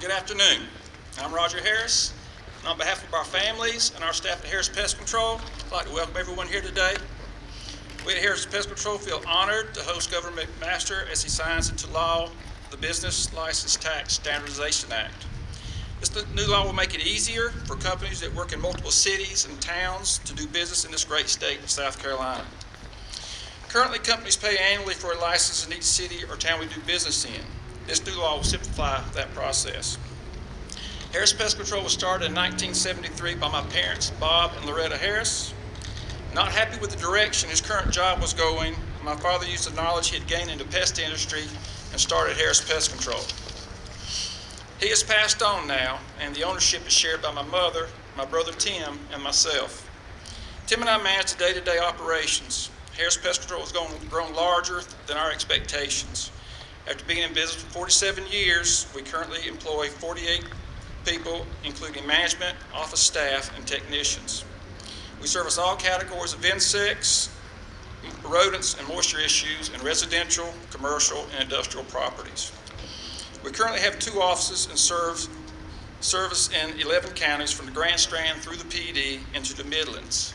Good afternoon. I'm Roger Harris. And on behalf of our families and our staff at Harris Pest Control, I'd like to welcome everyone here today. We at Harris Pest Control feel honored to host Governor McMaster as he signs into law the Business License Tax Standardization Act. This new law will make it easier for companies that work in multiple cities and towns to do business in this great state of South Carolina. Currently, companies pay annually for a license in each city or town we do business in. This new law will simplify that process. Harris Pest Control was started in 1973 by my parents, Bob and Loretta Harris. Not happy with the direction his current job was going, my father used the knowledge he had gained in the pest industry and started Harris Pest Control. He has passed on now, and the ownership is shared by my mother, my brother Tim, and myself. Tim and I manage the day-to-day operations. Harris Pest Control has grown, grown larger than our expectations. After being in business for 47 years, we currently employ 48 people, including management, office staff, and technicians. We service all categories of insects, rodents, and moisture issues in residential, commercial, and industrial properties. We currently have two offices and serve service in 11 counties from the Grand Strand through the Pee Dee into the Midlands.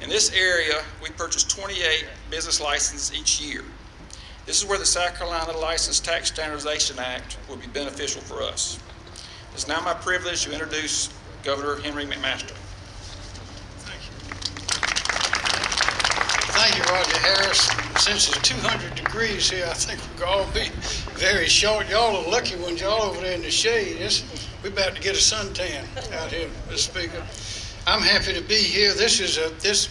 In this area, we purchase 28 business licenses each year. This is where the South Carolina License Tax Standardization Act will be beneficial for us. It's now my privilege to introduce Governor Henry McMaster. Thank you. Thank you, Roger Harris. Since it's 200 degrees here, I think we're going to be very short. Y'all are lucky ones. Y'all over there in the shade. It's, we're about to get a suntan out here, Mr. Speaker. I'm happy to be here. This is a this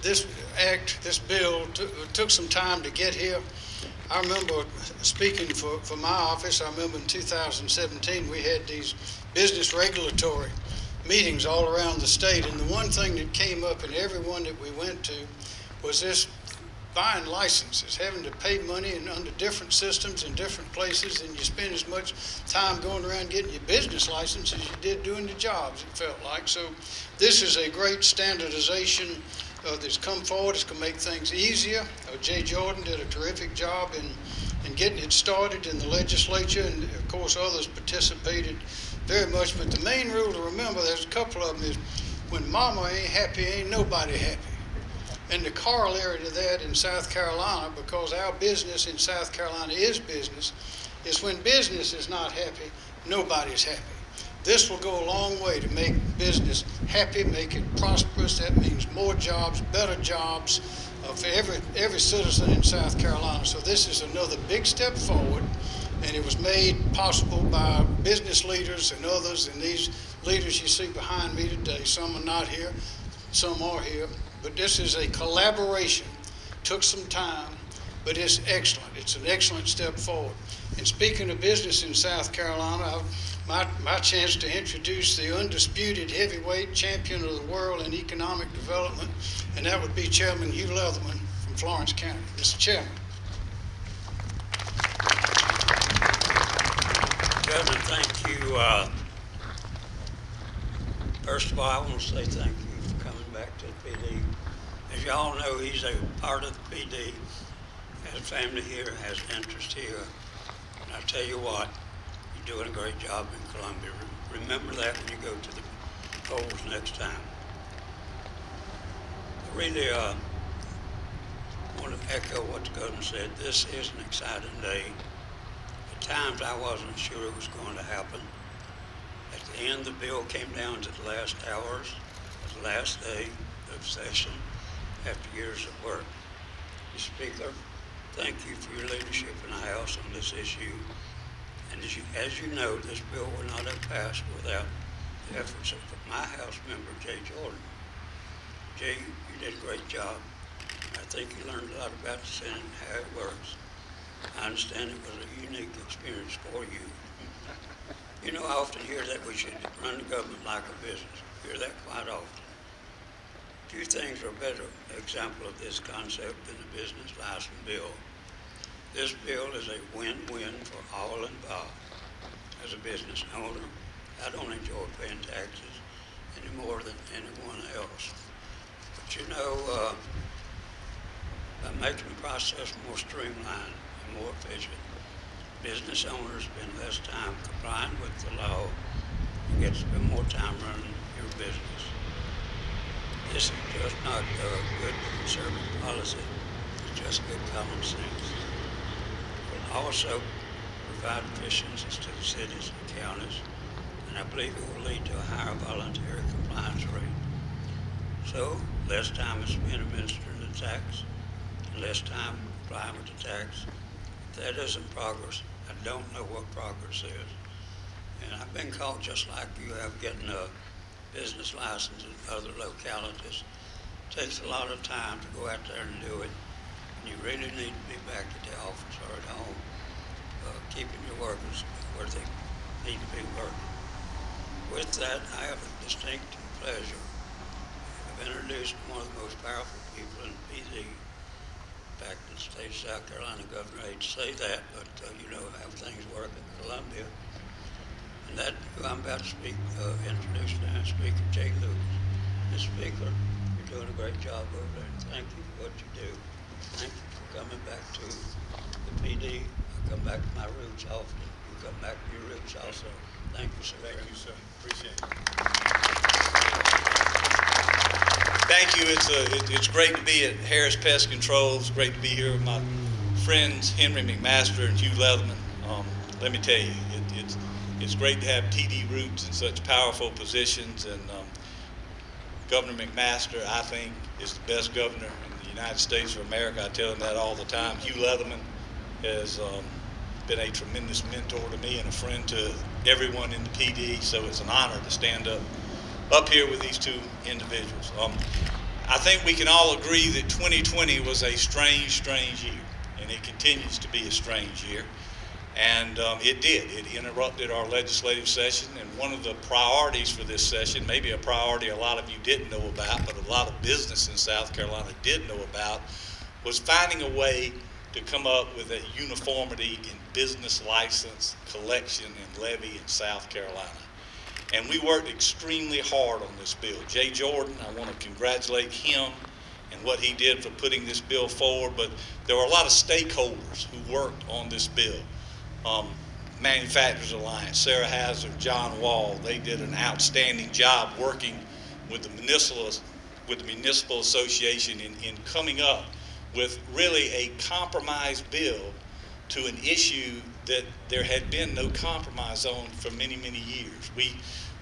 this act, this bill took some time to get here. I remember speaking for, for my office, I remember in 2017 we had these business regulatory meetings all around the state, and the one thing that came up in every one that we went to was this buying licenses, having to pay money and under different systems in different places, and you spend as much time going around getting your business license as you did doing the jobs, it felt like. So this is a great standardization uh, that's come forward. It's going to make things easier. Uh, Jay Jordan did a terrific job in, in getting it started in the legislature, and of course others participated very much. But the main rule to remember, there's a couple of them, is when mama ain't happy, ain't nobody happy. And the corollary to that in South Carolina, because our business in South Carolina is business, is when business is not happy, nobody's happy. This will go a long way to make business happy, make it prosperous. That means more jobs, better jobs uh, for every, every citizen in South Carolina. So this is another big step forward, and it was made possible by business leaders and others, and these leaders you see behind me today. Some are not here, some are here, but this is a collaboration. Took some time, but it's excellent. It's an excellent step forward. And speaking of business in South Carolina, I've my, my chance to introduce the undisputed heavyweight champion of the world in economic development, and that would be Chairman Hugh Leatherman from Florence County. Mr. Chairman. Chairman, thank you. Uh, first of all, I want to say thank you for coming back to the Pee Dee. As you all know, he's a part of the Pee Dee, has family here, has interest here. And I tell you what, doing a great job in Columbia. Remember that when you go to the polls next time. I really uh, want to echo what the governor said. This is an exciting day. At times I wasn't sure it was going to happen. At the end, the bill came down to the last hours, the last day of session after years of work. Mr. Speaker, thank you for your leadership in the House on this issue. And as you, as you know, this bill would not have passed without the efforts of my House member, Jay Jordan. Jay, you did a great job. I think you learned a lot about the Senate and how it works. I understand it was a unique experience for you. You know, I often hear that we should run the government like a business. I hear that quite often. Few things are a better example of this concept than the business license bill. This bill is a win-win for all involved. As a business owner, I don't enjoy paying taxes any more than anyone else. But you know, uh, by making the process more streamlined and more efficient, business owners spend less time complying with the law, and get to spend more time running your business. This is just not a good conservative policy, it's just good common sense. Also provide efficiencies to the cities and counties, and I believe it will lead to a higher voluntary compliance rate. So, less time is spent administering the tax, and less time complying with the tax. If that isn't progress, I don't know what progress is. And I've been caught just like you have getting a business license in other localities. It Takes a lot of time to go out there and do it, you really need to be back at the office or at home, uh, keeping your workers where they need to be working. With that, I have a distinct pleasure of introducing one of the most powerful people in Pee Dee. In fact, the state of South Carolina, Governor, I hate to say that, but uh, you know how things work in Columbia. And that, who I'm about to speak, uh, introduce now, Speaker Jay Lucas. Mr. Speaker, you're doing a great job over there, thank you for what you do. Thank you for coming back to the Pee Dee. I come back to my roots often. You come back to your roots also. Thank you, sir. Thank you, sir. Appreciate it. Thank you. It's, a, it- it's great to be at Harris Pest Control. It's great to be here with my friends Henry McMaster and Hugh Leatherman. Um, let me tell you, it, it's, it's great to have Pee Dee roots in such powerful positions. And um, Governor McMaster, I think, is the best governor United States of America. I tell him that all the time. Hugh Leatherman has um, been a tremendous mentor to me and a friend to everyone in the Pee Dee. So it's an honor to stand up up here with these two individuals. Um, I think we can all agree that 2020 was a strange, strange year, and it continues to be a strange year. And um, it did. It interrupted our legislative session, and one of the priorities for this session, maybe a priority a lot of you didn't know about, but a lot of business in South Carolina did know about, was finding a way to come up with a uniformity in business license collection and levy in South Carolina. And we worked extremely hard on this bill. Jay Jordan, I want to congratulate him and what he did for putting this bill forward, but there were a lot of stakeholders who worked on this bill. Um, Manufacturers Alliance, Sara Hazel, John Wall, they did an outstanding job working with the municipal, with the municipal association in, in coming up with really a compromise bill to an issue that there had been no compromise on for many, many years. We,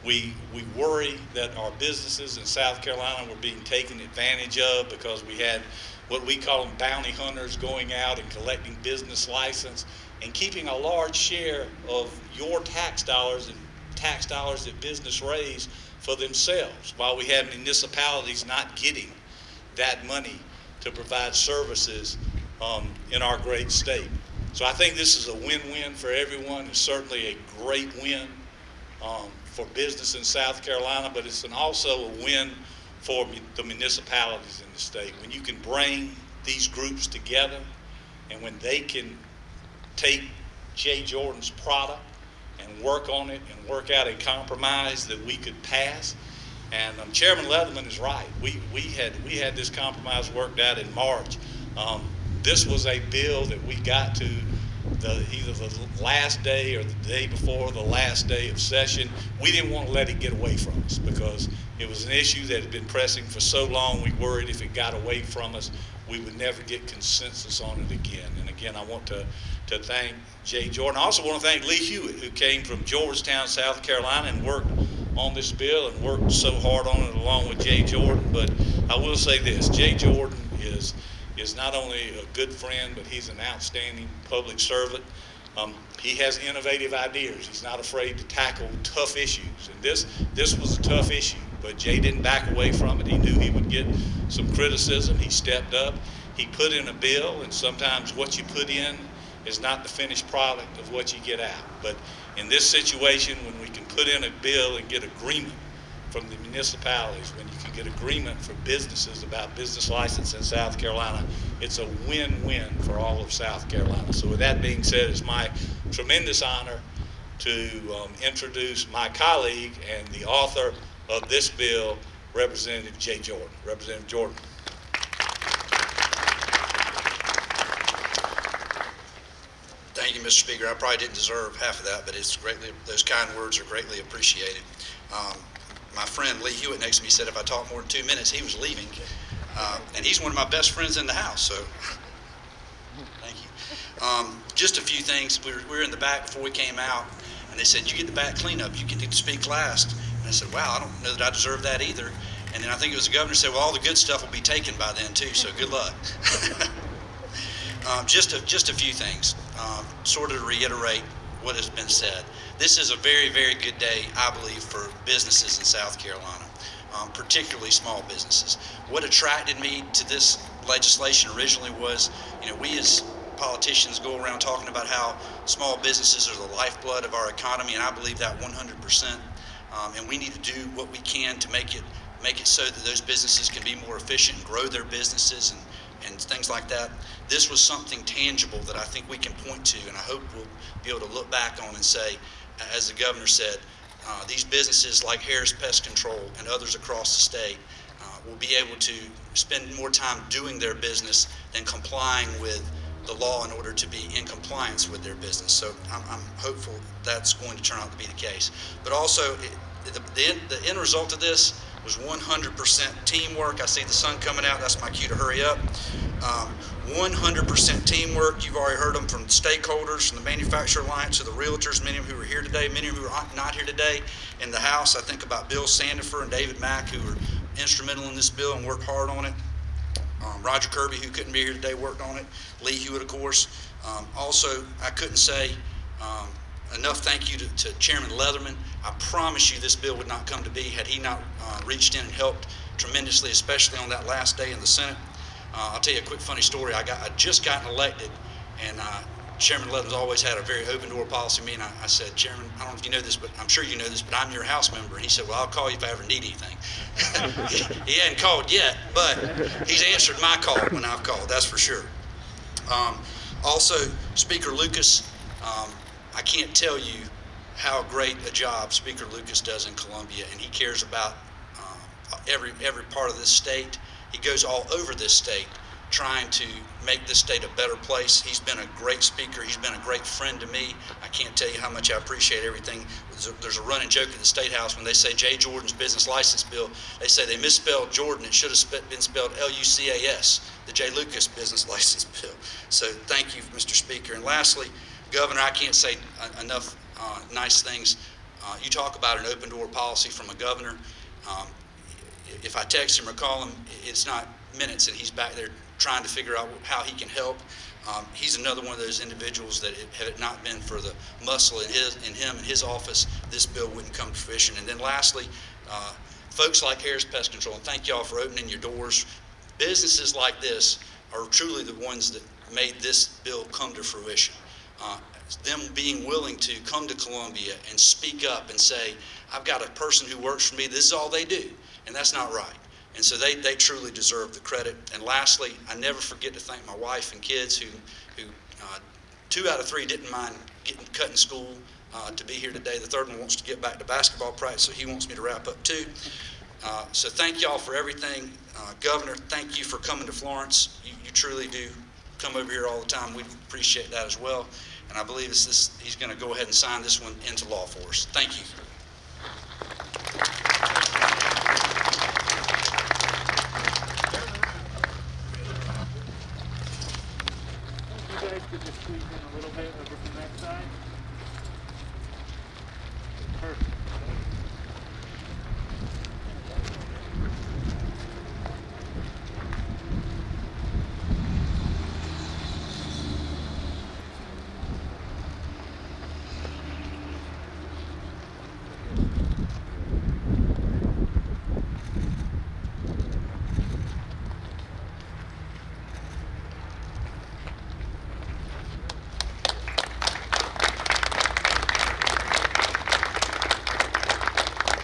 we, we worry that our businesses in South Carolina were being taken advantage of because we had what we call them bounty hunters going out and collecting business license and keeping a large share of your tax dollars and tax dollars that business raise for themselves while we have municipalities not getting that money to provide services um, in our great state. So I think this is a win-win for everyone. It's certainly a great win um, for business in South Carolina, but it's an also a win for the municipalities in the state. When you can bring these groups together and when they can take Jay Jordan's product and work on it and work out a compromise that we could pass. And um, Chairman Leatherman is right. We, we had we had this compromise worked out in March. Um, this was a bill that we got to the, either the last day or the day before the last day of session. We didn't want to let it get away from us because it was an issue that had been pressing for so long. We worried if it got away from us, we would never get consensus on it again. And again, I want to, to thank Jay Jordan. I also want to thank Lee Hewitt, who came from Georgetown, South Carolina, and worked on this bill and worked so hard on it along with Jay Jordan. But I will say this Jay Jordan is is not only a good friend, but he's an outstanding public servant. Um, he has innovative ideas. He's not afraid to tackle tough issues. And this, this was a tough issue, but Jay didn't back away from it. He knew he would get some criticism. He stepped up. He put in a bill, and sometimes what you put in is not the finished product of what you get out. But in this situation, when we can put in a bill and get agreement from the municipalities, when you can get agreement for businesses about business license in South Carolina, it's a win-win for all of South Carolina. So with that being said, it's my tremendous honor to um, introduce my colleague and the author of this bill, Representative Jay Jordan. Representative Jordan. Thank you, Mr. Speaker. I probably didn't deserve half of that, but it's greatly, those kind words are greatly appreciated. Um, My friend Lee Hewitt next to me said if I talked more than two minutes, he was leaving. Uh, And he's one of my best friends in the house, so thank you. Um, Just a few things. We were, we were in the back before we came out, and they said, you get the back cleanup, you get to speak last. Said, wow, I don't know that I deserve that either. And then I think it was the governor said, well, all the good stuff will be taken by then too, so good luck. Um, just a, just a few things, um, sort of to reiterate what has been said. This is a very, very good day, I believe, for businesses in South Carolina, um, particularly small businesses. What attracted me to this legislation originally was, you know, we as politicians go around talking about how small businesses are the lifeblood of our economy, and I believe that 100%. Um, and we need to do what we can to make it make it so that those businesses can be more efficient and grow their businesses and and things like that. This was something tangible that I think we can point to, and I hope we'll be able to look back on and say, as the governor said, uh, these businesses like Harris Pest Control and others across the state uh, will be able to spend more time doing their business than complying with the law in order to be in compliance with their business. So I'm, I'm hopeful that's going to turn out to be the case. But also, it, the, the, end, the end result of this was 100% teamwork. I see the sun coming out. That's my cue to hurry up. Um, 100% teamwork. You've already heard them from stakeholders, from the Manufacturer Alliance to the realtors, many of who are here today, many of who are not here today in the House. I think about Bill Sandifer and David Mack, who were instrumental in this bill and worked hard on it. Um, Roger Kirby, who couldn't be here today, worked on it. Lee Hewitt, of course. Um, also, I couldn't say um, enough thank you to, to, Chairman Leatherman. I promise you this bill would not come to be had he not uh, reached in and helped tremendously, especially on that last day in the Senate. Uh, I'll tell you a quick funny story. I got I just gotten elected, and uh, Chairman Leatherman's always had a very open door policy me. And I, I, said, Chairman, I don't know if you know this, but I'm sure you know this, but I'm your House member. And he said, Well, I'll call you if I ever need anything. he, he hadn't called yet, but he's answered my call when I've called. That's for sure. Um, also, Speaker Lucas. Um, I can't tell you how great a job Speaker Lucas does in Columbia, and he cares about uh, every every part of this state. He goes all over this state trying to make this state a better place. He's been a great speaker. He's been a great friend to me. I can't tell you how much I appreciate everything. There's a, there's a running joke at the State House when they say Jay Jordan's business license bill, they say they misspelled Jordan. It should have been spelled L-U-C-A-S, the Jay Lucas business license bill. So thank you, Mr. Speaker. And lastly, Governor, I can't say enough uh, nice things. Uh, you talk about an open door policy from a governor. Um, if I text him or call him, it's not minutes, and he's back there trying to figure out how he can help. Um, he's another one of those individuals that it, had it not been for the muscle in his in him and his office, this bill wouldn't come to fruition. And then lastly, uh, folks like Harris Pest Control, and thank y'all for opening your doors. Businesses like this are truly the ones that made this bill come to fruition uh, them being willing to come to Columbia and speak up and say, I've got a person who works for me, this is all they do. And that's not right. And so they, they truly deserve the credit. And lastly, I never forget to thank my wife and kids who, who uh, two out of three didn't mind getting cut in school uh, to be here today. The third one wants to get back to basketball practice, so he wants me to wrap up too. Uh, so thank y'all for everything. Uh, Governor, thank you for coming to Florence. You, you truly do come over here all the time. We appreciate that as well. And I believe this, he's going to go ahead and sign this one into law for us. Thank you. You